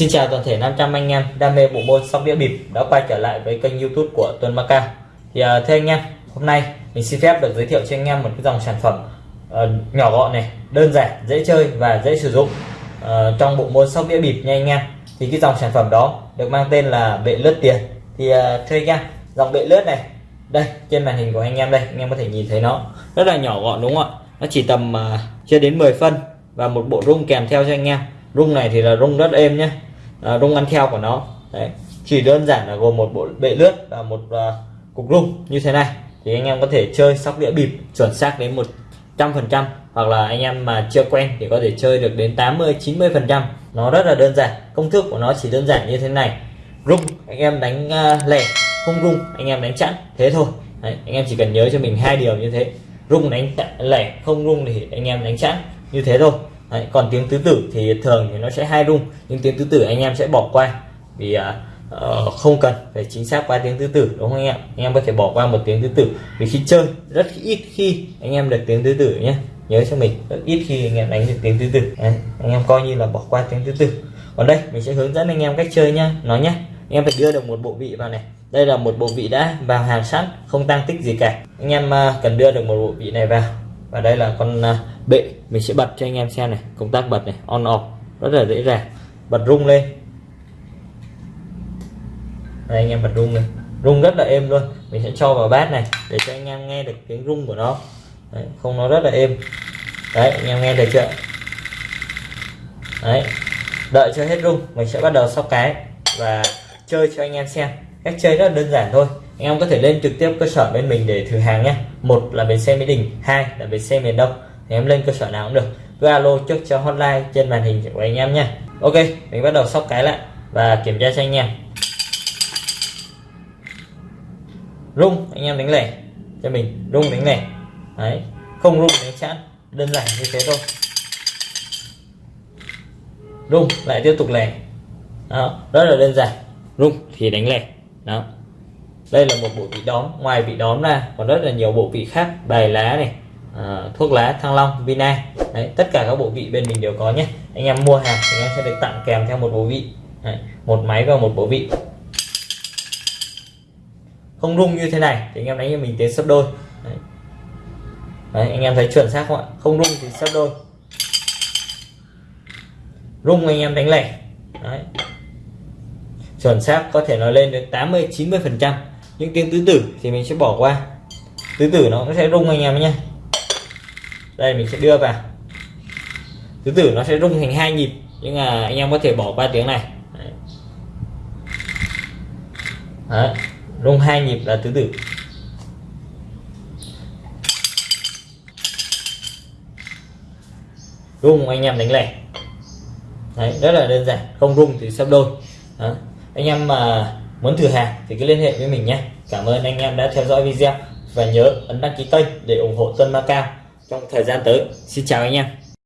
Xin chào toàn thể 500 anh em đam mê bộ môn sóc đĩa bịp đã quay trở lại với kênh YouTube của Tuấn Macao. Thì uh, thưa anh em, hôm nay mình xin phép được giới thiệu cho anh em một cái dòng sản phẩm uh, nhỏ gọn này, đơn giản, dễ chơi và dễ sử dụng uh, trong bộ môn sóc đĩa bịp nha anh em. Thì cái dòng sản phẩm đó được mang tên là bệ lướt tiền. Thì uh, thưa anh em, dòng bệ lướt này, đây trên màn hình của anh em đây, anh em có thể nhìn thấy nó rất là nhỏ gọn đúng không ạ? Nó chỉ tầm uh, chưa đến 10 phân và một bộ rung kèm theo cho anh em rung này thì là rung rất êm nhé à, rung ăn theo của nó. Đấy. Chỉ đơn giản là gồm một bộ bệ lướt và một uh, cục rung như thế này. Thì anh em có thể chơi sóc đĩa bịp chuẩn xác đến một trăm phần trăm hoặc là anh em mà chưa quen thì có thể chơi được đến 80 90 phần trăm. Nó rất là đơn giản. Công thức của nó chỉ đơn giản như thế này. Rung anh em đánh uh, lẻ không rung anh em đánh chẵn thế thôi. Đấy, anh em chỉ cần nhớ cho mình hai điều như thế. Rung đánh lẻ không rung thì anh em đánh chẵn như thế thôi. Đấy, còn tiếng tứ tử thì thường thì nó sẽ hai rung. Nhưng tiếng tứ tử anh em sẽ bỏ qua vì uh, không cần phải chính xác qua tiếng tứ tử đúng không anh em? Anh em có thể bỏ qua một tiếng tứ tử. Vì khi chơi rất ít khi anh em được tiếng tứ tử nhé. Nhớ cho mình rất ít khi anh em đánh được tiếng tứ tử. Đấy, anh em coi như là bỏ qua tiếng tứ tử. Còn đây mình sẽ hướng dẫn anh em cách chơi nhá nó nhé anh em phải đưa được một bộ vị vào này. Đây là một bộ vị đã vào hàng sẵn không tăng tích gì cả. Anh em uh, cần đưa được một bộ vị này vào và đây là con à, bệ. Mình sẽ bật cho anh em xem này. Công tác bật này. On off. Rất là dễ dàng. Bật rung lên. Đây anh em bật rung lên. Rung rất là êm luôn. Mình sẽ cho vào bát này để cho anh em nghe được tiếng rung của nó. Đấy, không nó rất là êm. Đấy anh em nghe được chưa? Đấy. Đợi cho hết rung mình sẽ bắt đầu sóc cái và chơi cho anh em xem. Cách chơi rất là đơn giản thôi anh em có thể lên trực tiếp cơ sở bên mình để thử hàng nhé. Một là bến xe mỹ đình, hai là bến xe miền đông. Thì em lên cơ sở nào cũng được. Cứ alo trước cho hotline trên màn hình của anh em nhé. ok, mình bắt đầu sóc cái lại và kiểm tra cho anh em. Rung, anh em đánh lẻ cho mình. Rung đánh lẻ. Đấy, không rung đánh chẵn đơn giản như thế thôi. Rung, lại tiếp tục lẻ. Đó, rất là đơn giản. Rung thì đánh lẻ. Đó đây là một bộ vị đóm. Ngoài vị đóm ra còn rất là nhiều bộ vị khác. Bài lá này à, thuốc lá thăng long vina Đấy, tất cả các bộ vị bên mình đều có nhé. Anh em mua hàng thì anh em sẽ được tặng kèm theo một bộ vị. Đấy, một máy và một bộ vị. Không rung như thế này thì anh em đánh cho mình tiến sấp đôi. Đấy. Đấy, anh em thấy chuẩn xác không ạ? Không rung thì sấp đôi. Rung anh em đánh lẻ. Đấy. chuẩn xác có thể nói lên được 80 90 phần trăm những tiếng tứ tử thì mình sẽ bỏ qua tứ tử nó sẽ rung anh em nhé đây mình sẽ đưa vào tứ tử nó sẽ rung thành hai nhịp nhưng mà anh em có thể bỏ qua tiếng này Đấy. Đấy. rung hai nhịp là tứ tử rung anh em đánh lẻ Đấy, rất là đơn giản không rung thì sắp đôi đấy. anh em mà muốn thử hàng thì cứ liên hệ với mình nhé. Cảm ơn anh em đã theo dõi video và nhớ ấn đăng ký kênh để ủng hộ tân Macao trong thời gian tới. Xin chào anh em.